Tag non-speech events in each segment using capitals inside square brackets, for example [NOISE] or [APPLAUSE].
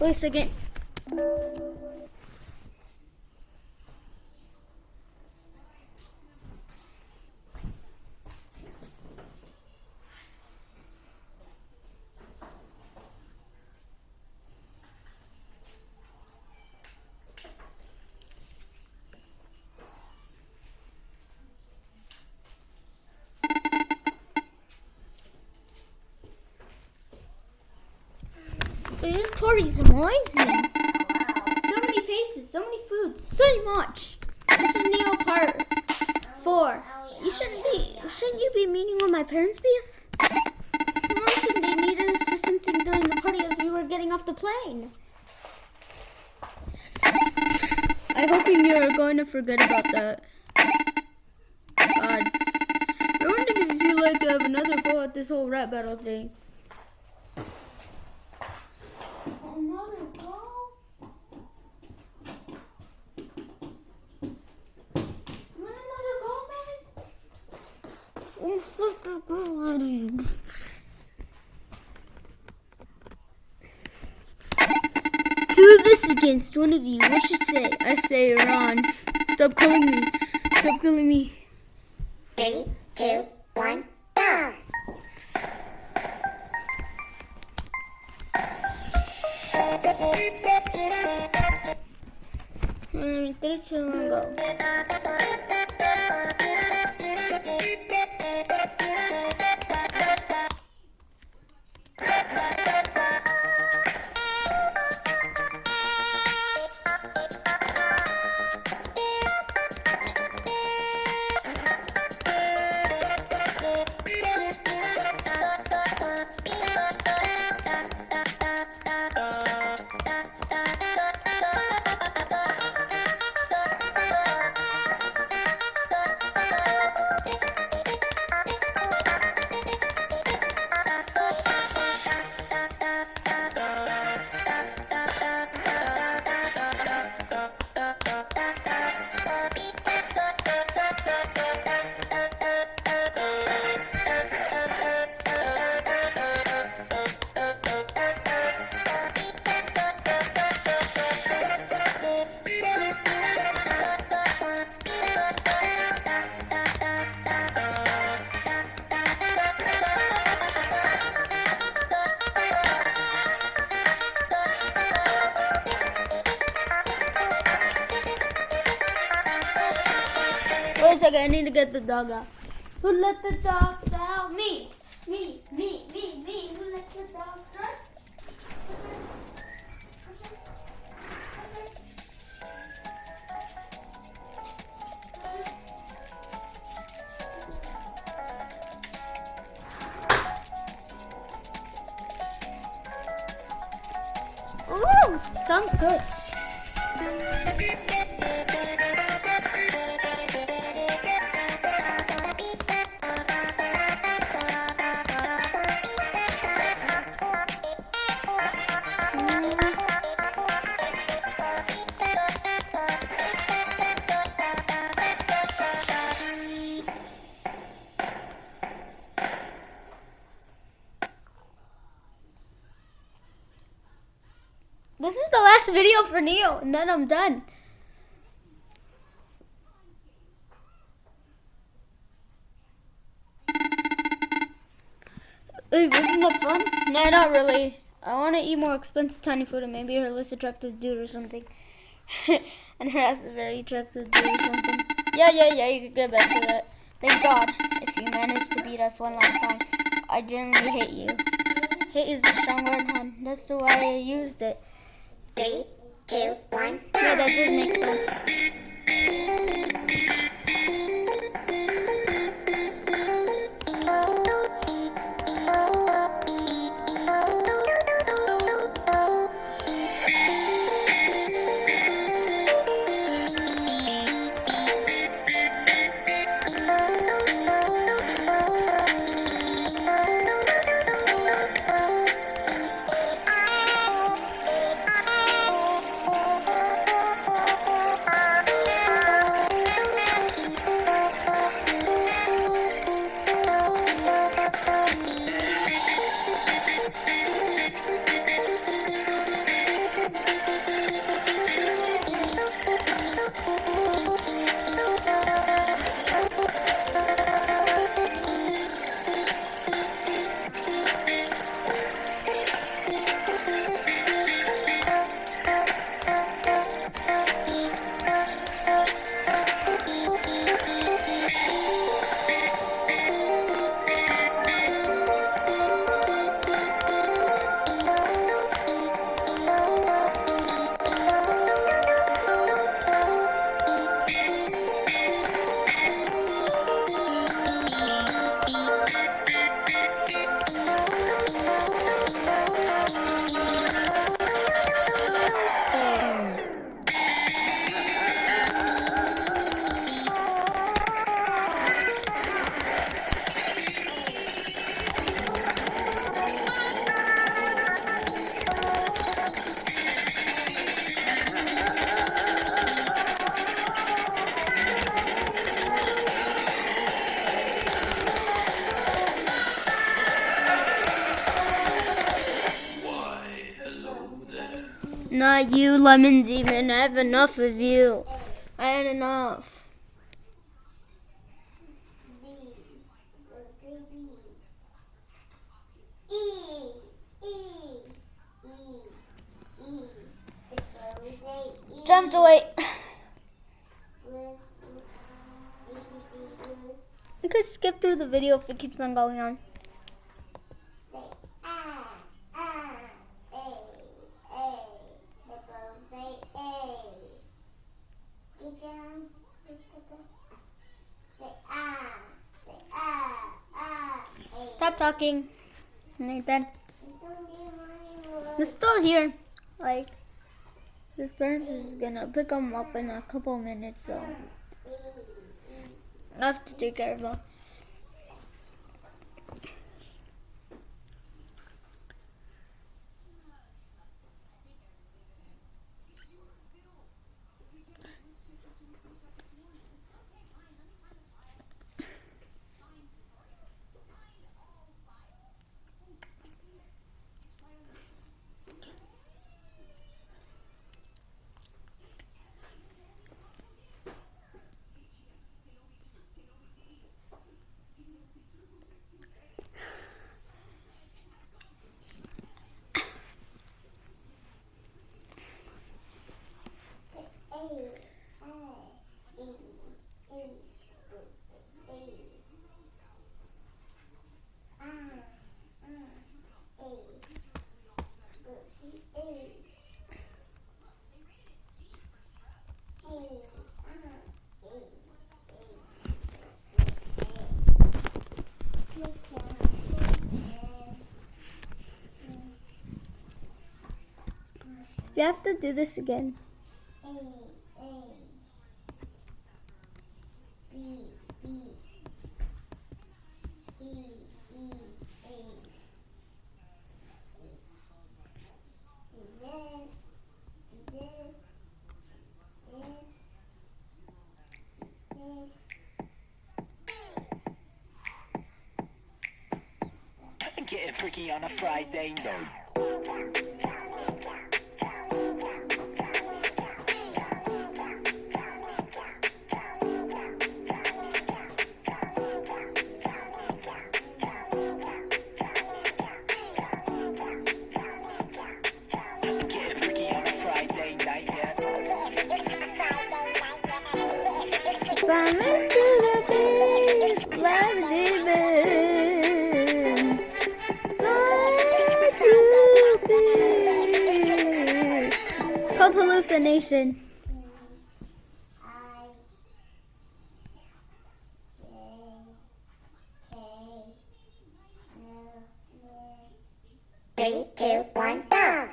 Wait a second. This party's amazing. Wow. So many faces, so many foods, so much. This is Neo part four. You shouldn't be. Shouldn't you be meeting with my parents, be? Mom said they needed us for something during the party as we were getting off the plane. I'm hoping you're going to forget about that. God. I wonder if you like to have another go at this whole rap battle thing. Another go? You want another go, man? I'm such a good Against one of you. What you say? I say, Iran. Stop calling me. Stop calling me. Three, two, one, go! Mm, three, two, one, go. Wait a second, I need to get the dog out. Who let the dogs out? Me. Me, me, me, me. Who let the dogs out? Ooh, sounds good. Video for Neo, and then I'm done. Hey, wasn't that fun? Nah, not really. I want to eat more expensive tiny food and maybe her less attractive dude or something. [LAUGHS] and her ass is very attractive dude or something. Yeah, yeah, yeah, you can get back to that. Thank God, if you managed to beat us one last time. I genuinely hate you. Hate is a strong word, hon. That's the way I used it. Three, two, one, Yeah, that does make sense. Not you, Lemon Demon. I have enough of you. I had enough. B. Rose B. E. E. E. E. It's Rose E. Jump to wait. Blues. ABG blues. You could skip through the video if it keeps on going on. Say ah, ah, A, A. The blues say A. Good job, Christopher. Say ah, say ah, ah, A. Stop talking. Don't be It's still here. Like, this parents is gonna pick him up in a couple minutes, so I have to take care of him. A, A, E, E, A. Ah, ah, A. Lucy, A. A, ah, A, A. Look You have to do this again. A, A. B, B. B, E, A. Do this, do this, this, this. Getting freaky on a Friday night. Hallucination. I, J, K, L, M. Three, two, one, go!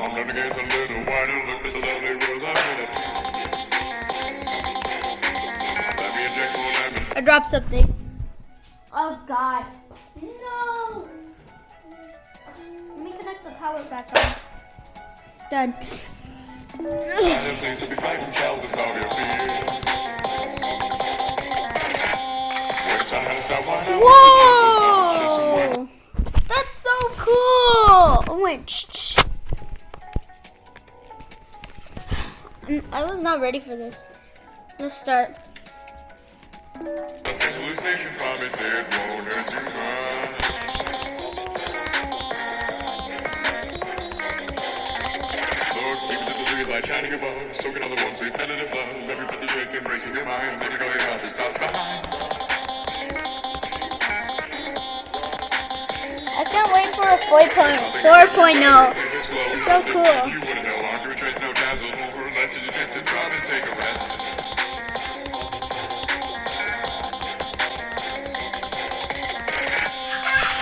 I'm gonna get a little wine and look at the lovely world I'm in it. Let me inject more lemons. I dropped something. Oh God. To stop wine out. Whoa! That's so cool! Oh wait, shh, shh. Mm, I was not ready for this. Let's start. The light shining above, soaking all the warm, sweet sedative love. Every breath you take, embracing your mind. Never go your heart, stops behind. I can't wait for a 4.0. So cool. You wouldn't know, aren't you a trace, no dazzle, no for less, you chance to drop and take a rest.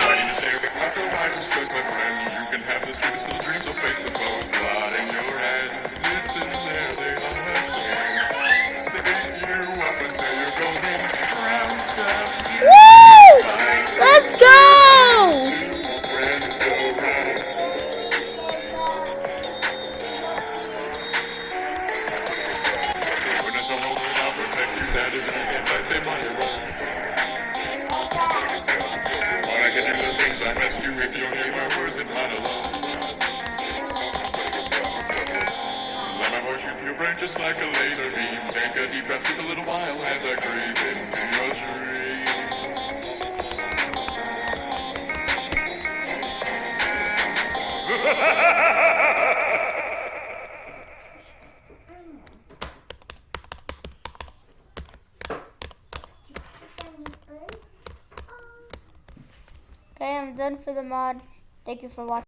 Fighting to stay just like a laser beam. Take a deep breath, sleep a little while as I creep into your dream. [LAUGHS] Okay, I'm done for the mod. Thank you for watching.